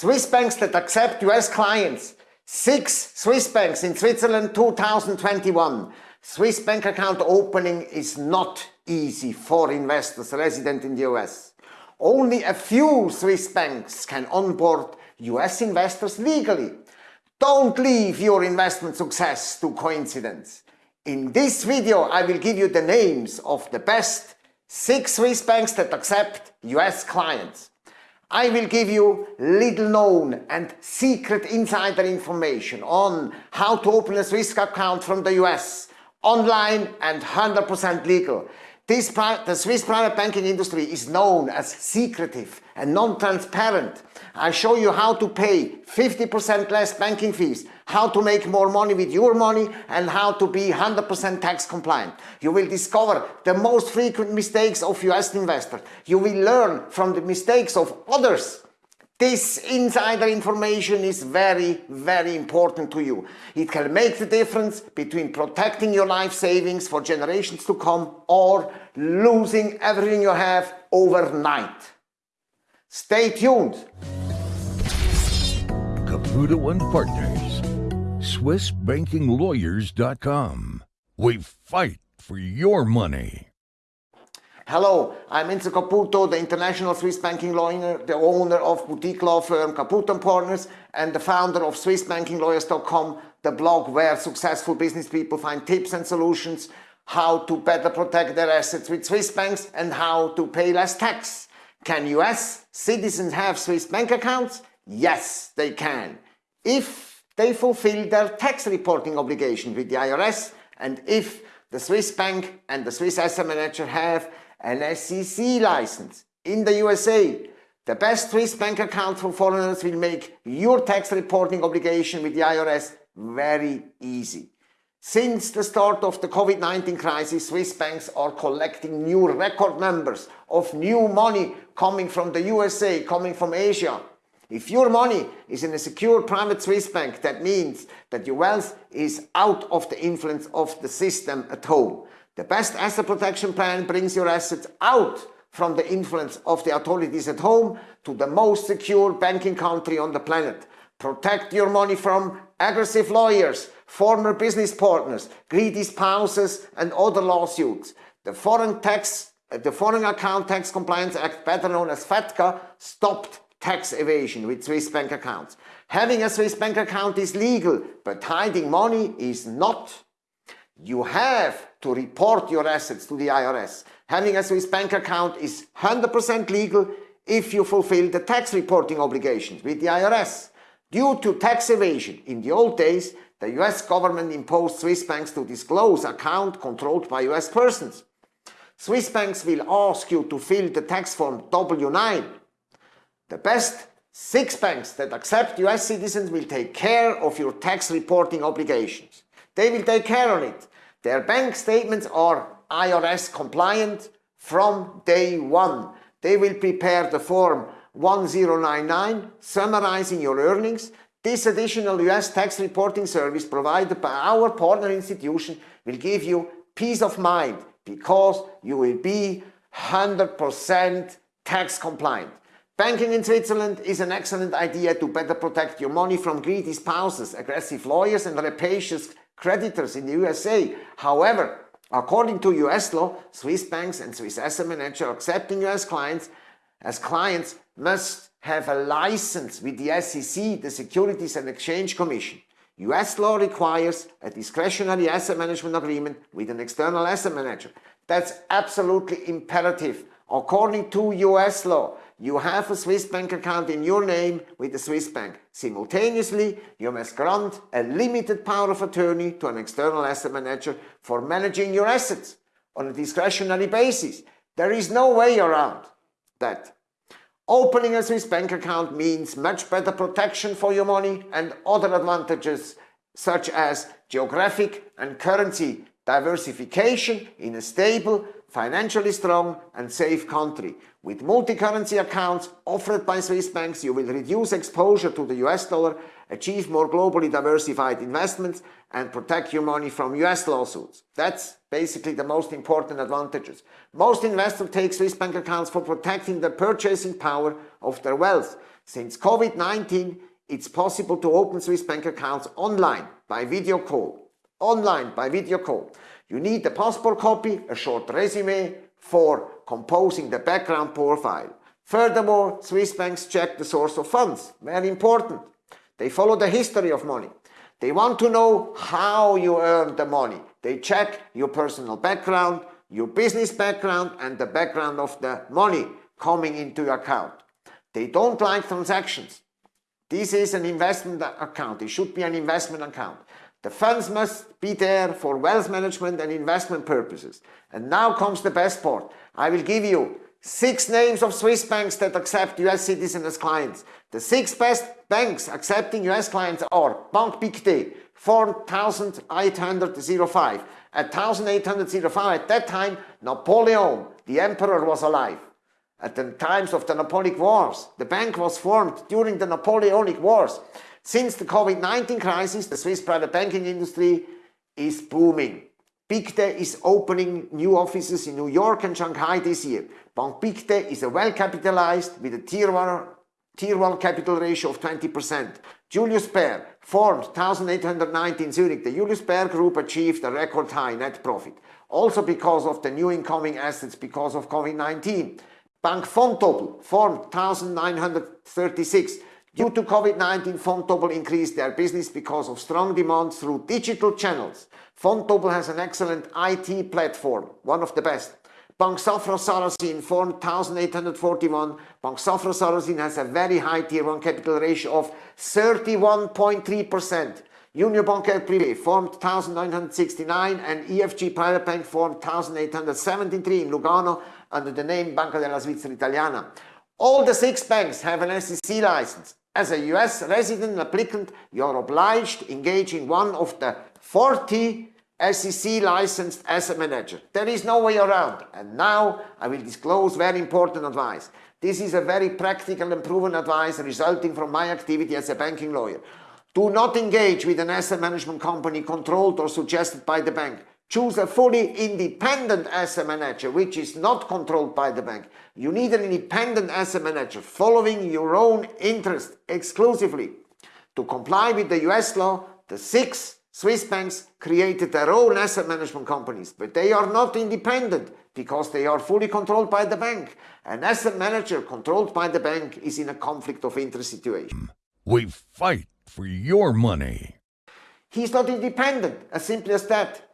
Swiss banks that accept US clients. Six Swiss banks in Switzerland 2021. Swiss bank account opening is not easy for investors resident in the US. Only a few Swiss banks can onboard US investors legally. Don't leave your investment success to coincidence. In this video I will give you the names of the best 6 Swiss banks that accept US clients. I will give you little known and secret insider information on how to open a Swiss account from the US, online and 100% legal. This, the Swiss private banking industry is known as secretive and non-transparent. I show you how to pay 50% less banking fees, how to make more money with your money and how to be 100% tax compliant. You will discover the most frequent mistakes of US investors. You will learn from the mistakes of others this insider information is very, very important to you. It can make the difference between protecting your life savings for generations to come or losing everything you have overnight. Stay tuned. Caputo and Partners, SwissBankingLawyers.com. We fight for your money. Hello, I'm Enzo Caputo, the international Swiss banking lawyer, the owner of boutique law firm Caputo & Partners and the founder of SwissBankingLawyers.com, the blog where successful business people find tips and solutions how to better protect their assets with Swiss banks and how to pay less tax. Can US citizens have Swiss bank accounts? Yes, they can. If they fulfill their tax reporting obligation with the IRS and if the Swiss bank and the Swiss asset manager have an SEC license in the USA. The best Swiss bank account for foreigners will make your tax reporting obligation with the IRS very easy. Since the start of the COVID-19 crisis, Swiss banks are collecting new record numbers of new money coming from the USA, coming from Asia. If your money is in a secure private Swiss bank, that means that your wealth is out of the influence of the system at home. The best asset protection plan brings your assets out from the influence of the authorities at home to the most secure banking country on the planet. Protect your money from aggressive lawyers, former business partners, greedy spouses and other lawsuits. The Foreign Tax, uh, the Foreign Account Tax Compliance Act, better known as FATCA, stopped tax evasion with Swiss bank accounts. Having a Swiss bank account is legal, but hiding money is not. You have to report your assets to the IRS. Having a Swiss bank account is 100% legal if you fulfill the tax reporting obligations with the IRS. Due to tax evasion, in the old days, the US government imposed Swiss banks to disclose account controlled by US persons. Swiss banks will ask you to fill the tax form W9. The best six banks that accept US citizens will take care of your tax reporting obligations. They will take care of it. Their bank statements are IRS compliant from day one. They will prepare the form 1099 summarizing your earnings. This additional US tax reporting service provided by our partner institution will give you peace of mind because you will be 100% tax compliant. Banking in Switzerland is an excellent idea to better protect your money from greedy spouses, aggressive lawyers and rapacious creditors in the USA. However, according to US law, Swiss banks and Swiss asset managers accepting US clients as clients must have a license with the SEC, the Securities and Exchange Commission. US law requires a discretionary asset management agreement with an external asset manager. That's absolutely imperative. According to US law, you have a Swiss bank account in your name with the Swiss bank. Simultaneously, you must grant a limited power of attorney to an external asset manager for managing your assets on a discretionary basis. There is no way around that. Opening a Swiss bank account means much better protection for your money and other advantages such as geographic and currency diversification in a stable, financially strong and safe country. With multi-currency accounts offered by Swiss banks, you will reduce exposure to the US dollar, achieve more globally diversified investments and protect your money from US lawsuits. That's basically the most important advantages. Most investors take Swiss bank accounts for protecting the purchasing power of their wealth. Since COVID-19, it's possible to open Swiss bank accounts online by video call. Online by video call. You need a passport copy, a short resume for composing the background profile. Furthermore, Swiss banks check the source of funds. Very important. They follow the history of money. They want to know how you earned the money. They check your personal background, your business background and the background of the money coming into your account. They don't like transactions. This is an investment account. It should be an investment account. The funds must be there for wealth management and investment purposes. And now comes the best part. I will give you six names of Swiss banks that accept US citizens as clients. The six best banks accepting US clients are Banque Pictet, 4805. At 1805, at that time, Napoleon, the emperor, was alive. At the times of the Napoleonic Wars, the bank was formed during the Napoleonic Wars. Since the COVID-19 crisis, the Swiss private banking industry is booming. Pictet is opening new offices in New York and Shanghai this year. Banque Pictet is a well-capitalized with a tier 1, tier 1 capital ratio of 20%. Julius Baer formed 1890 in Zurich. The Julius Baer Group achieved a record high net profit, also because of the new incoming assets because of COVID-19. Bank Vontobel formed 1936. Due to COVID-19, Vontobel increased their business because of strong demand through digital channels. Vontobel has an excellent IT platform, one of the best. Bank Safra Sarasin formed 1841. Bank Safra Sarasin has a very high tier 1 capital ratio of 31.3%. Union Bancaire Privé formed 1969 and EFG Private Bank formed 1873 in Lugano under the name Banca della Svizzera Italiana. All the six banks have an SEC license. As a US resident applicant, you are obliged to engage in one of the 40 SEC licensed asset manager. There is no way around. And now I will disclose very important advice. This is a very practical and proven advice resulting from my activity as a banking lawyer. Do not engage with an asset management company controlled or suggested by the bank. Choose a fully independent asset manager which is not controlled by the bank. You need an independent asset manager following your own interest exclusively. To comply with the US law, the six Swiss banks created their own asset management companies, but they are not independent because they are fully controlled by the bank. An asset manager controlled by the bank is in a conflict of interest situation. We fight for your money. He's not independent, as simple as that.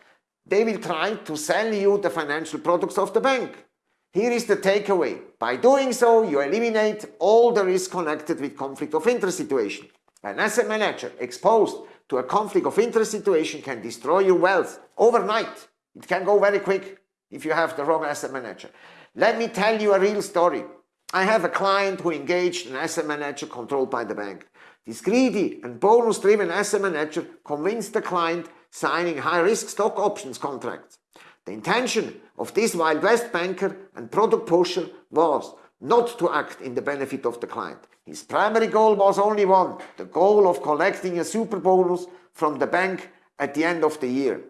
They will try to sell you the financial products of the bank. Here is the takeaway. By doing so, you eliminate all the risk connected with conflict of interest situation. An asset manager exposed to a conflict of interest situation can destroy your wealth overnight. It can go very quick if you have the wrong asset manager. Let me tell you a real story. I have a client who engaged an asset manager controlled by the bank. This greedy and bonus-driven asset manager convinced the client signing high-risk stock options contracts. The intention of this Wild West banker and product pusher was not to act in the benefit of the client. His primary goal was only one, the goal of collecting a super bonus from the bank at the end of the year.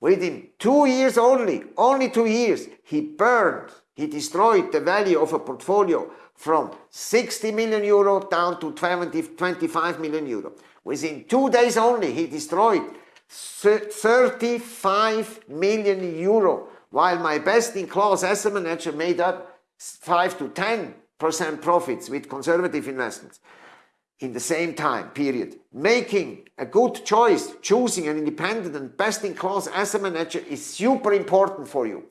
Within two years only, only two years, he burned, he destroyed the value of a portfolio from 60 million euro down to 20, 25 million euro. Within two days only, he destroyed 35 million euro, while my best-in-class asset manager made up 5 to 10 percent profits with conservative investments in the same time period. Making a good choice, choosing an independent and best-in-class asset manager is super important for you.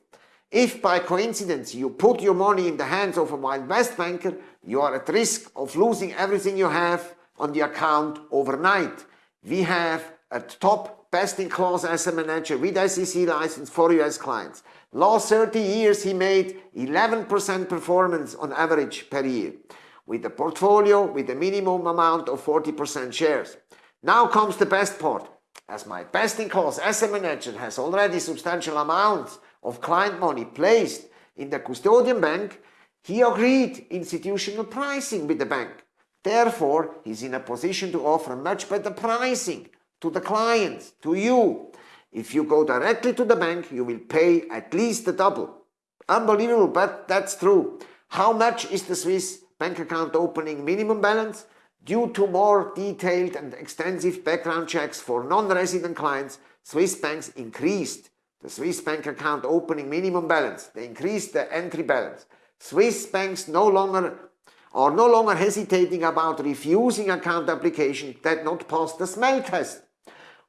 If by coincidence you put your money in the hands of a Wild West banker, you are at risk of losing everything you have on the account overnight. We have a top best-in-class asset manager with SEC license for US clients. Last 30 years he made 11% performance on average per year with a portfolio with a minimum amount of 40% shares. Now comes the best part. As my best-in-class asset manager has already substantial amounts of client money placed in the custodian bank, he agreed institutional pricing with the bank. Therefore, he's in a position to offer much better pricing to the clients, to you, if you go directly to the bank, you will pay at least the double. Unbelievable, but that's true. How much is the Swiss bank account opening minimum balance. Due to more detailed and extensive background checks for non-resident clients, Swiss banks increased the Swiss bank account opening minimum balance. They increased the entry balance. Swiss banks no longer are no longer hesitating about refusing account applications that not pass the smell test.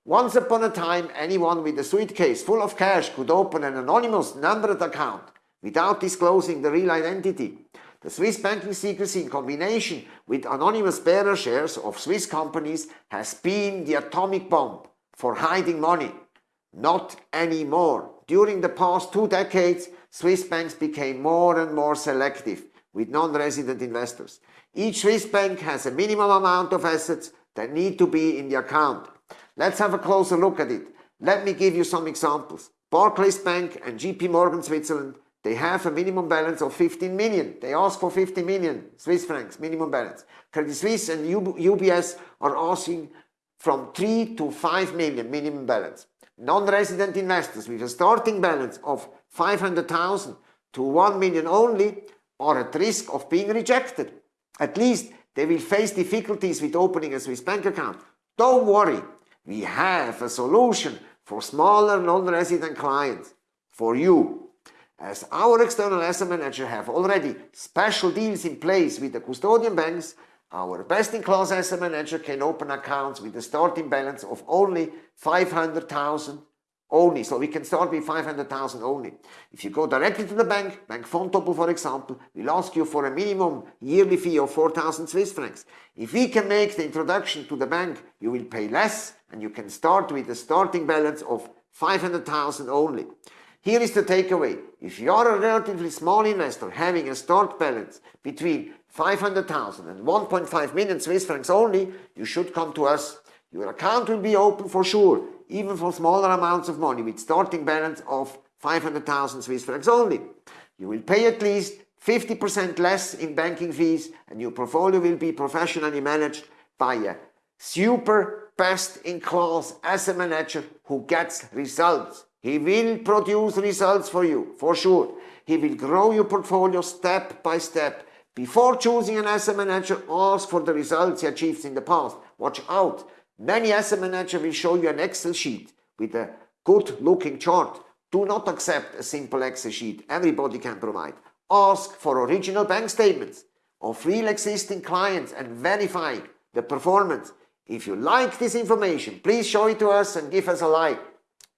Once upon a time, anyone with a suitcase full of cash could open an anonymous numbered account without disclosing the real identity. The Swiss banking secrecy in combination with anonymous bearer shares of Swiss companies has been the atomic bomb for hiding money. Not anymore. During the past two decades, Swiss banks became more and more selective with non-resident investors. Each Swiss bank has a minimum amount of assets that need to be in the account. Let's have a closer look at it. Let me give you some examples. Barclays Bank and JP Morgan Switzerland, they have a minimum balance of 15 million. They ask for 50 million Swiss francs minimum balance. Credit Suisse and UBS are asking from 3 to 5 million minimum balance. Non-resident investors with a starting balance of 500,000 to 1 million only are at risk of being rejected. At least they will face difficulties with opening a Swiss bank account. Don't worry, we have a solution for smaller non-resident clients for you. As our external asset manager have already special deals in place with the custodian banks, our best-in-class asset manager can open accounts with a starting balance of only 500,000 only. So we can start with 500,000 only. If you go directly to the bank, Bank Vontobel for example, will ask you for a minimum yearly fee of 4,000 Swiss francs. If we can make the introduction to the bank, you will pay less and you can start with a starting balance of 500,000 only. Here is the takeaway. If you are a relatively small investor having a start balance between 500,000 and 1.5 million Swiss francs only, you should come to us. Your account will be open for sure even for smaller amounts of money with starting balance of 500,000 Swiss francs only. You will pay at least 50% less in banking fees and your portfolio will be professionally managed by a super best-in-class asset manager who gets results. He will produce results for you, for sure. He will grow your portfolio step by step. Before choosing an asset manager, ask for the results he achieved in the past. Watch out. Many asset managers will show you an Excel sheet with a good looking chart. Do not accept a simple Excel sheet everybody can provide. Ask for original bank statements of real existing clients and verify the performance. If you like this information, please show it to us and give us a like.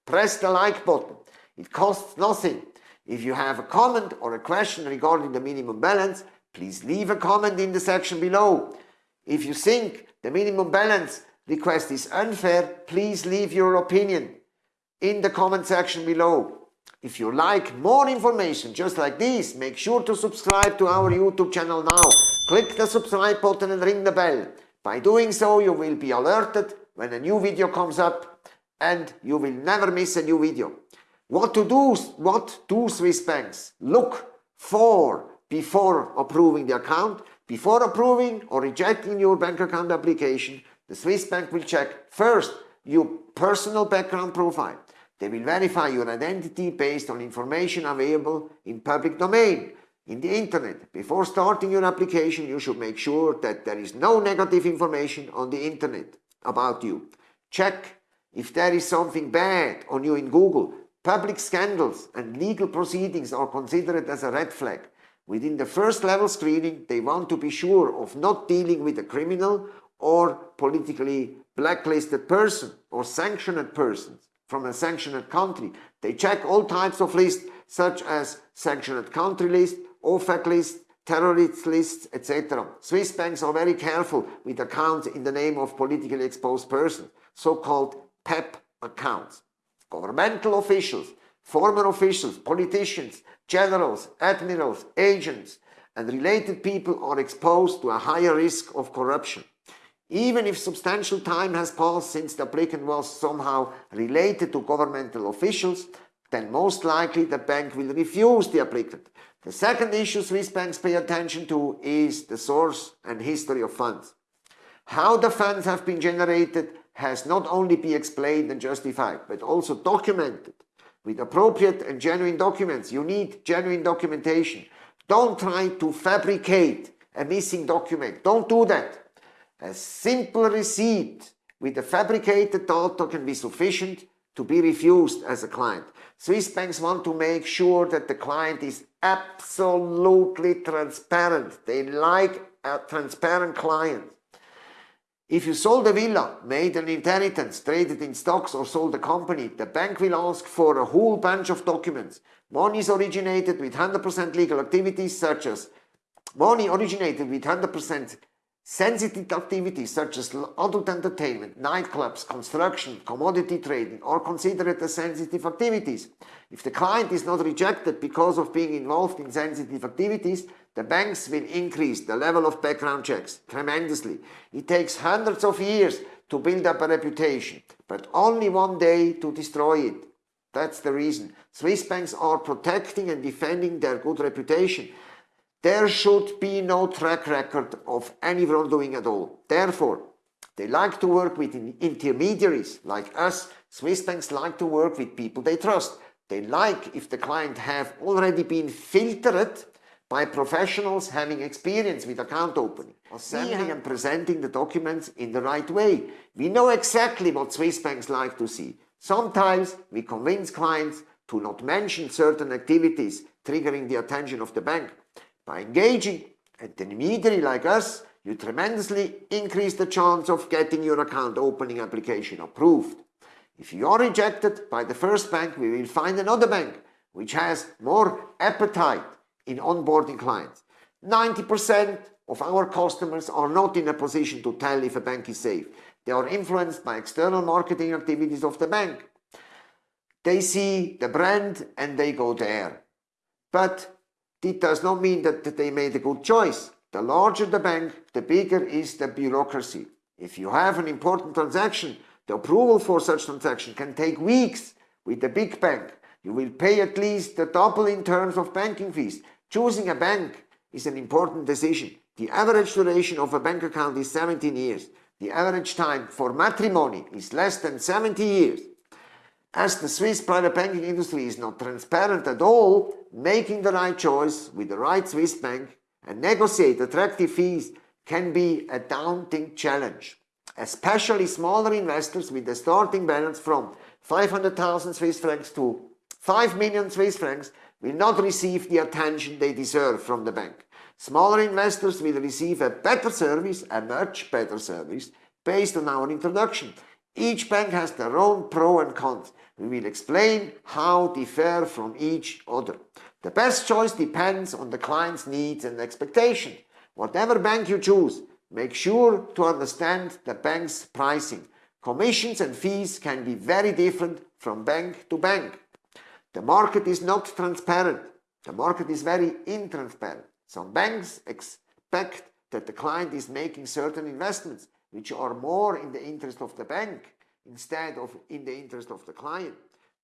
Press the like button. It costs nothing. If you have a comment or a question regarding the minimum balance, please leave a comment in the section below. If you think the minimum balance request is unfair, please leave your opinion in the comment section below. If you like more information just like this, make sure to subscribe to our YouTube channel now. Click the subscribe button and ring the bell. By doing so, you will be alerted when a new video comes up and you will never miss a new video. What to do, what do Swiss banks look for before approving the account? Before approving or rejecting your bank account application, the Swiss bank will check first your personal background profile. They will verify your identity based on information available in public domain, in the internet. Before starting your application, you should make sure that there is no negative information on the internet about you. Check if there is something bad on you in Google. Public scandals and legal proceedings are considered as a red flag. Within the first level screening, they want to be sure of not dealing with a criminal or politically blacklisted person or sanctioned persons from a sanctioned country. They check all types of lists such as sanctioned country list, OFAC list, terrorist lists, etc. Swiss banks are very careful with accounts in the name of politically exposed persons, so-called PEP accounts. Governmental officials, former officials, politicians, generals, admirals, agents, and related people are exposed to a higher risk of corruption. Even if substantial time has passed since the applicant was somehow related to governmental officials, then most likely the bank will refuse the applicant. The second issue Swiss banks pay attention to is the source and history of funds. How the funds have been generated has not only been explained and justified, but also documented with appropriate and genuine documents. You need genuine documentation. Don't try to fabricate a missing document. Don't do that. A simple receipt with a fabricated data can be sufficient to be refused as a client. Swiss banks want to make sure that the client is absolutely transparent. They like a transparent client. If you sold a villa, made an inheritance, traded in stocks or sold a company, the bank will ask for a whole bunch of documents. Money is originated with 100% legal activities such as money originated with 100% sensitive activities such as adult entertainment, nightclubs, construction, commodity trading are considered as sensitive activities. If the client is not rejected because of being involved in sensitive activities, the banks will increase the level of background checks tremendously. It takes hundreds of years to build up a reputation, but only one day to destroy it. That's the reason. Swiss banks are protecting and defending their good reputation. There should be no track record of any wrongdoing at all. Therefore, they like to work with intermediaries like us. Swiss banks like to work with people they trust. They like if the client have already been filtered by professionals having experience with account opening, assembling and presenting the documents in the right way. We know exactly what Swiss banks like to see. Sometimes we convince clients to not mention certain activities triggering the attention of the bank. By engaging an intermediary like us, you tremendously increase the chance of getting your account opening application approved. If you are rejected by the first bank, we will find another bank which has more appetite in onboarding clients. 90% of our customers are not in a position to tell if a bank is safe. They are influenced by external marketing activities of the bank. They see the brand and they go there. But it does not mean that they made a good choice. The larger the bank, the bigger is the bureaucracy. If you have an important transaction, the approval for such transaction can take weeks. With the big bank, you will pay at least the double in terms of banking fees. Choosing a bank is an important decision. The average duration of a bank account is 17 years. The average time for matrimony is less than 70 years. As the Swiss private banking industry is not transparent at all, making the right choice with the right Swiss bank and negotiate attractive fees can be a daunting challenge. Especially smaller investors with a starting balance from 500,000 Swiss francs to 5 million Swiss francs will not receive the attention they deserve from the bank. Smaller investors will receive a better service, a much better service, based on our introduction. Each bank has their own pro and cons. We will explain how they differ from each other. The best choice depends on the client's needs and expectations. Whatever bank you choose, make sure to understand the bank's pricing. Commissions and fees can be very different from bank to bank. The market is not transparent. The market is very intransparent. Some banks expect that the client is making certain investments which are more in the interest of the bank instead of in the interest of the client.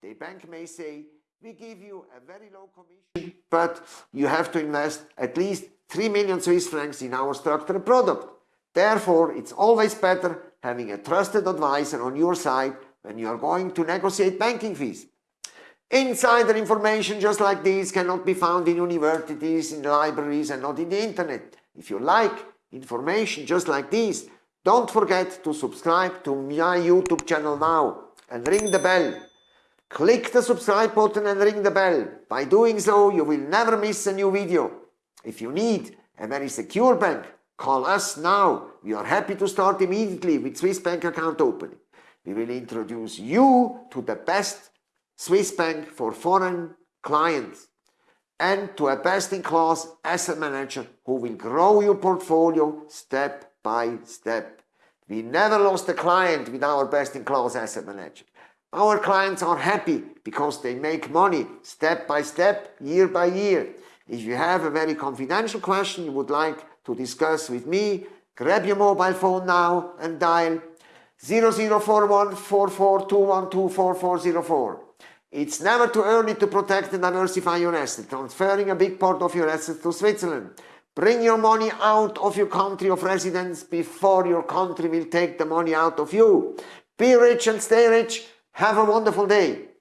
The bank may say, we give you a very low commission, but you have to invest at least 3 million Swiss francs in our structured product. Therefore, it's always better having a trusted advisor on your side when you are going to negotiate banking fees. Insider information just like this cannot be found in universities, in libraries and not in the internet. If you like information just like this, don't forget to subscribe to my YouTube channel now and ring the bell. Click the subscribe button and ring the bell. By doing so, you will never miss a new video. If you need a very secure bank, call us now. We are happy to start immediately with Swiss bank account opening. We will introduce you to the best Swiss bank for foreign clients and to a best-in-class asset manager who will grow your portfolio step by step. We never lost a client with our best-in-class asset manager. Our clients are happy because they make money step by step, year by year. If you have a very confidential question you would like to discuss with me, grab your mobile phone now and dial 0041 It's never too early to protect and diversify your assets, transferring a big part of your assets to Switzerland. Bring your money out of your country of residence before your country will take the money out of you. Be rich and stay rich. Have a wonderful day.